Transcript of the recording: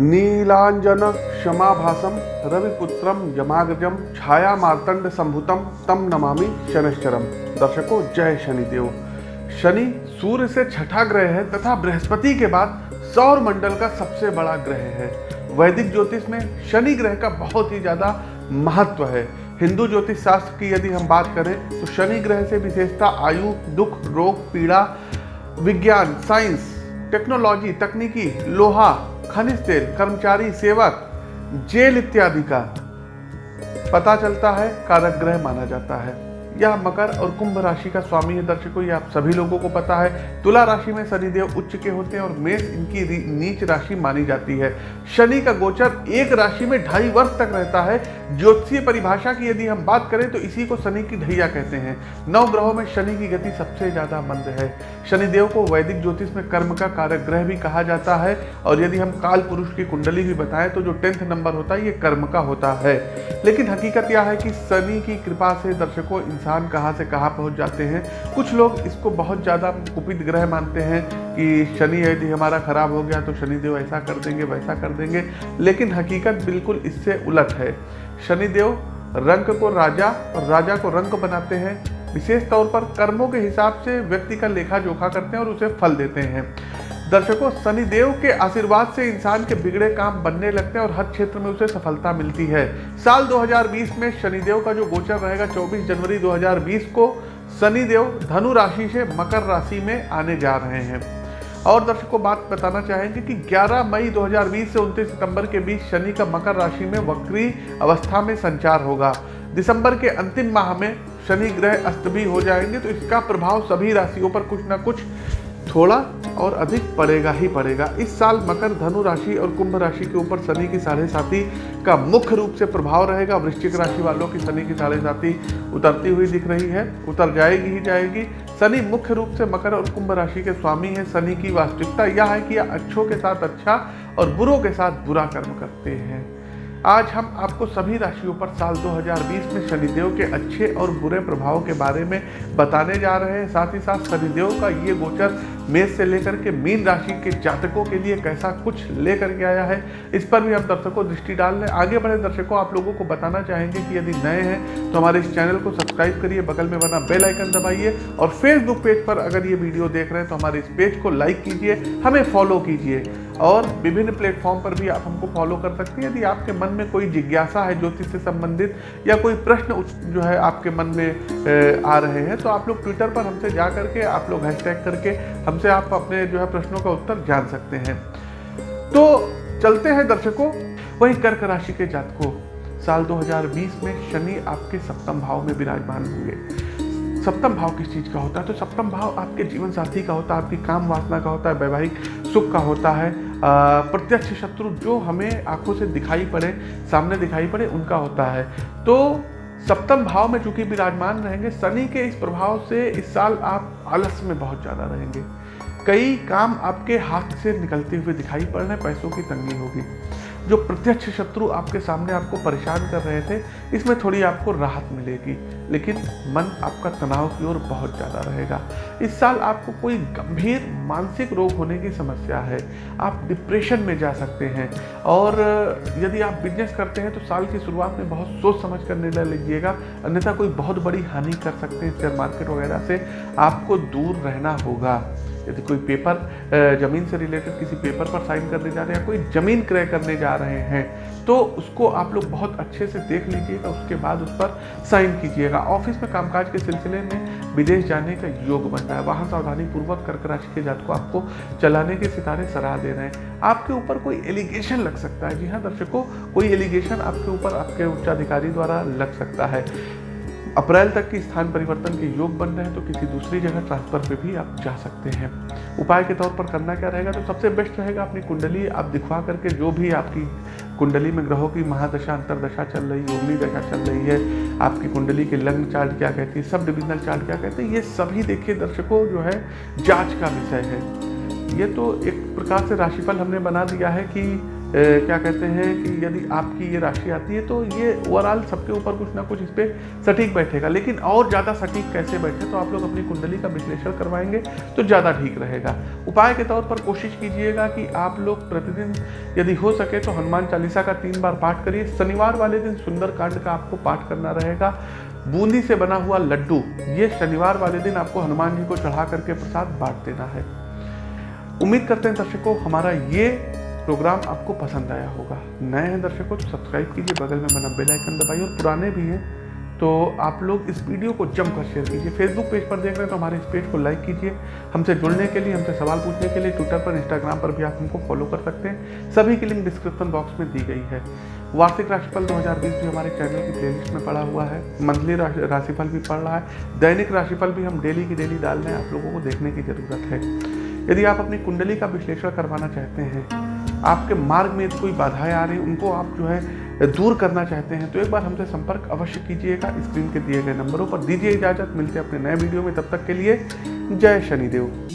नीलांजन क्षमाभासम रविपुत्रम यमाग्रजम छाया मार्तंड संभुतम तम नमामि शनिश्चरम दर्शकों, जय शनिदेव। शनि सूर्य से छठा ग्रह है, तथा बृहस्पति के बाद सौर मंडल का सबसे बड़ा ग्रह है। वैदिक ज्योतिष में शनि ग्रह का बहुत ही ज़्यादा महत्व है। हिंदू ज्योतिष शास्त्र की यदि हम बात करें तो शनि ग्रह से विशेषता आयु, दुख, रोग, पीड़ा, विज्ञान, साइंस, टेक्नोलॉजी, तकनीकी, लोहा खनिज तेल, कर्मचारी, सेवक, जेल इत्यादि का पता चलता है कारक ग्रह माना जाता है। यह मकर और कुंभ राशि का स्वामी है, दर्शकों आप सभी लोगों को पता है। तुला राशि में शनिदेव उच्च के होते हैं और मेष इनकी नीच राशि मानी जाती है। शनि का गोचर एक राशि में ढाई वर्ष तक रहता है। ज्योतिषीय परिभाषा की यदि हम बात करें तो इसी को शनि की ढैया कहते हैं। नौ ग्रहों में शनि की गति सबसे ज़्यादा मंद है। शनिदेव को वैदिक ज्योतिष में कर्म का कारक ग्रह भी कहा जाता है। और यदि हम काल पुरुष की कुंडली भी बताएँ तो जो टेंथ नंबर होता है, ये कर्म का होता है। लेकिन हकीकत यह है कि शनि की कृपा से, दर्शकों इंसान कहाँ से कहाँ पहुँच जाते हैं। कुछ लोग इसको बहुत ज़्यादा कुपित ग्रह मानते हैं कि शनि यदि हमारा खराब हो गया तो शनिदेव ऐसा कर देंगे, वैसा कर देंगे, लेकिन हकीकत बिल्कुल इससे उलट है। शनिदेव रंग को राजा और राजा को रंग बनाते हैं। विशेष तौर पर कर्मों के हिसाब से व्यक्ति का लेखा जोखा करते हैं और उसे फल देते हैं। दर्शकों, शनिदेव के आशीर्वाद से इंसान के बिगड़े काम बनने लगते हैं और हर क्षेत्र में उसे सफलता मिलती है। साल 2020 में शनिदेव का जो गोचर रहेगा 24 जनवरी 2020 को शनिदेव धनु राशि से मकर राशि में आने जा रहे हैं। और दर्शकों, बात बताना चाहेंगे कि 11 मई 2020 से 29 सितंबर के बीच शनि का मकर राशि में वक्री अवस्था में संचार होगा। दिसंबर के अंतिम माह में शनि ग्रह अस्त भी हो जाएँगे तो इसका प्रभाव सभी राशियों पर कुछ ना कुछ थोड़ा और अधिक पड़ेगा ही पड़ेगा। इस साल मकर, धनु राशि और कुंभ राशि के ऊपर शनि की साढ़े साथी का मुख्य रूप से प्रभाव रहेगा। वृश्चिक राशि वालों की शनि की साढ़े साथी उतरती हुई दिख रही है। उतर जाएगी ही जाएगी। शनि मुख्य रूप से मकर और कुंभ राशि के स्वामी है। शनि की वास्तविकता यह है कि अच्छों के साथ अच्छा और बुरों के साथ बुरा कर्म करते हैं। आज हम आपको सभी राशियों पर साल 2020 में शनिदेव के अच्छे और बुरे प्रभाव के बारे में बताने जा रहे हैं। साथ ही साथ शनिदेव का ये गोचर मेष से लेकर के मीन राशि के जातकों के लिए कैसा कुछ लेकर के आया है, इस पर भी हम दर्शकों दृष्टि डाल लें आगे बढ़े दर्शकों, आप लोगों को बताना चाहेंगे कि यदि नए हैं तो हमारे इस चैनल को सब्सक्राइब करिए, बगल में बना बेल आइकन दबाइए और फेसबुक पेज पर अगर ये वीडियो देख रहे हैं तो हमारे इस पेज को लाइक कीजिए, हमें फॉलो कीजिए। और विभिन्न प्लेटफॉर्म पर भी आप हमको फॉलो कर सकते हैं। यदि आपके मन में कोई जिज्ञासा है ज्योतिष से संबंधित या कोई प्रश्न जो है आपके मन में आ रहे हैं तो आप लोग ट्विटर पर हमसे जा करके, आप लोग हैशटैग करके हमसे आप अपने जो है प्रश्नों का उत्तर जान सकते हैं। तो चलते हैं दर्शकों, वही कर्क राशि के जातकों। साल 2020 में शनि आपके सप्तम भाव में विराजमान होंगे। सप्तम भाव किस चीज़ का होता है? तो सप्तम भाव आपके जीवन साथी का होता है, आपकी काम वासना का होता है, वैवाहिक सुख का होता है। प्रत्यक्ष शत्रु जो हमें आँखों से दिखाई पड़े, सामने दिखाई पड़े, उनका होता है। तो सप्तम भाव में चूँकि विराजमान रहेंगे, शनि के इस प्रभाव से इस साल आप आलस में बहुत ज़्यादा रहेंगे। कई काम आपके हाथ से निकलते हुए दिखाई पड़ रहे पैसों की तंगी होगी। जो प्रत्यक्ष शत्रु आपके सामने आपको परेशान कर रहे थे, इसमें थोड़ी आपको राहत मिलेगी। लेकिन मन आपका तनाव की ओर बहुत ज़्यादा रहेगा। इस साल आपको कोई गंभीर मानसिक रोग होने की समस्या है। आप डिप्रेशन में जा सकते हैं। और यदि आप बिज़नेस करते हैं तो साल की शुरुआत में बहुत सोच समझ कर निर्णय लीजिएगा। अन्यथा कोई बहुत बड़ी हानि कर सकते हैं शेयर मार्केट वगैरह से। आपको दूर रहना होगा। यदि कोई पेपर ज़मीन से रिलेटेड किसी पेपर पर साइन करने जा रहे हैं कोई ज़मीन क्रय करने जा रहे हैं तो उसको आप लोग बहुत अच्छे से देख लीजिएगा, उसके बाद उस पर साइन कीजिएगा। ऑफ़िस में कामकाज के सिलसिले में विदेश जाने का योग बन रहा है। वहाँ सावधानी पूर्वक कर्क राशि के जात को आपको चलाने के सितारे सराह दे रहे हैं। आपके ऊपर कोई एलिगेशन लग सकता है। जी हाँ दर्शकों, कोई एलिगेशन आपके ऊपर आपके उच्चाधिकारी द्वारा लग सकता है। अप्रैल तक की स्थान परिवर्तन के योग बन रहे हैं तो किसी दूसरी जगह ट्रांसफ़र पे भी आप जा सकते हैं। उपाय के तौर पर करना क्या रहेगा? तो सबसे बेस्ट रहेगा अपनी कुंडली आप दिखवा करके जो भी आपकी कुंडली में ग्रहों की महादशा, अंतरदशा चल रही है योगनी दशा चल रही है, आपकी कुंडली के लग्न चार्ट क्या कहती है, सब डिविजनल चार्ट क्या कहते हैं, ये सभी देखिए दर्शकों जो है, जाँच का विषय है। ये तो एक प्रकार से राशिफल हमने बना दिया है कि क्या कहते हैं कि यदि आपकी ये राशि आती है तो ये ओवरऑल सबके ऊपर कुछ ना कुछ इस पर सटीक बैठेगा। लेकिन और ज़्यादा सटीक कैसे बैठे तो आप लोग अपनी कुंडली का विश्लेषण करवाएँगे तो ज़्यादा ठीक रहेगा। उपाय के तौर पर कोशिश कीजिएगा कि आप लोग प्रतिदिन यदि हो सके तो हनुमान चालीसा का तीन बार पाठ करिए। शनिवार वाले दिन सुंदर कांड का आपको पाठ करना रहेगा। बूंदी से बना हुआ लड्डू, ये शनिवार वाले दिन आपको हनुमान जी को चढ़ा करके प्रसाद बांट देना है। उम्मीद करते हैं दर्शकों, हमारा ये प्रोग्राम आपको पसंद आया होगा। नए हैं दर्शकों तो सब्सक्राइब कीजिए, बगल में बना बेल आइकन दबाइए और पुराने भी हैं तो आप लोग इस वीडियो को जमकर शेयर कीजिए। फेसबुक पेज पर देख रहे हैं तो हमारे इस पेज को लाइक कीजिए। हमसे जुड़ने के लिए, हमसे सवाल पूछने के लिए ट्विटर पर इंस्टाग्राम पर भी आप हमको फॉलो कर सकते हैं। सभी की लिंक डिस्क्रिप्शन बॉक्स में दी गई है। वार्षिक राशिफल 2020 भी हमारे चैनल की प्लेलिस्ट में पड़ा हुआ है। मंथली राशिफल भी पड़ रहा है। दैनिक राशिफल भी हम डेली की डेली डाल रहे हैं। आप लोगों को देखने की ज़रूरत है। यदि आप अपनी कुंडली का विश्लेषण करवाना चाहते हैं आपके मार्ग में कोई बाधाएँ आ रही उनको आप जो है, दूर करना चाहते हैं तो एक बार हमसे संपर्क अवश्य कीजिएगा स्क्रीन के दिए गए नंबरों पर। दीजिए इजाज़त, मिलते हैं अपने नए वीडियो में। तब तक के लिए, जय शनिदेव।